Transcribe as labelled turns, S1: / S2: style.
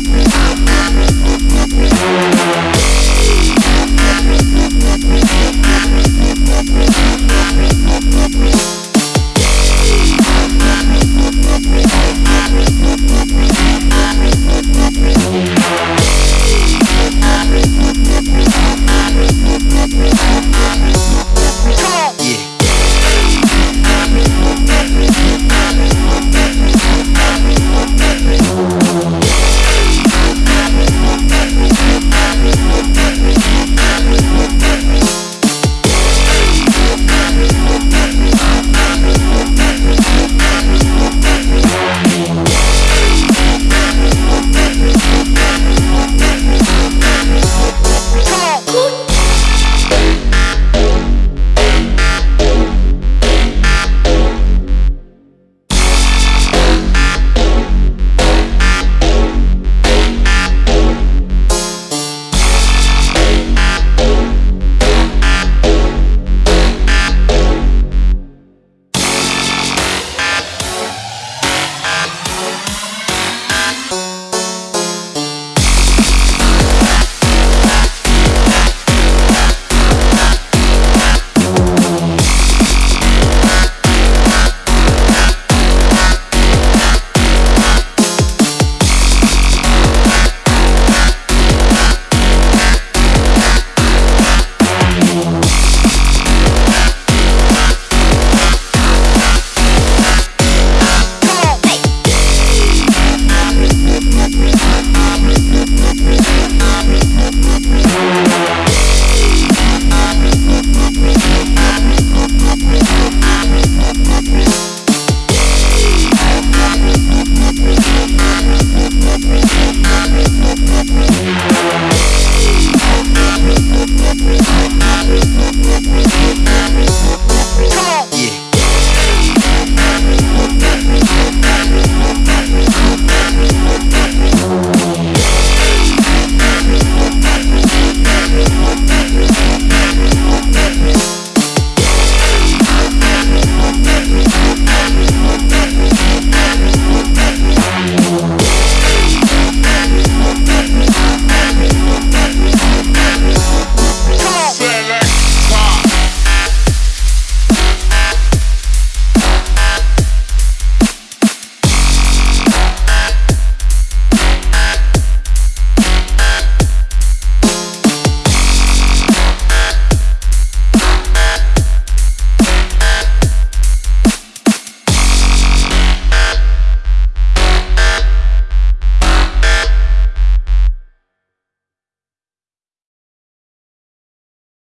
S1: We'll be right back.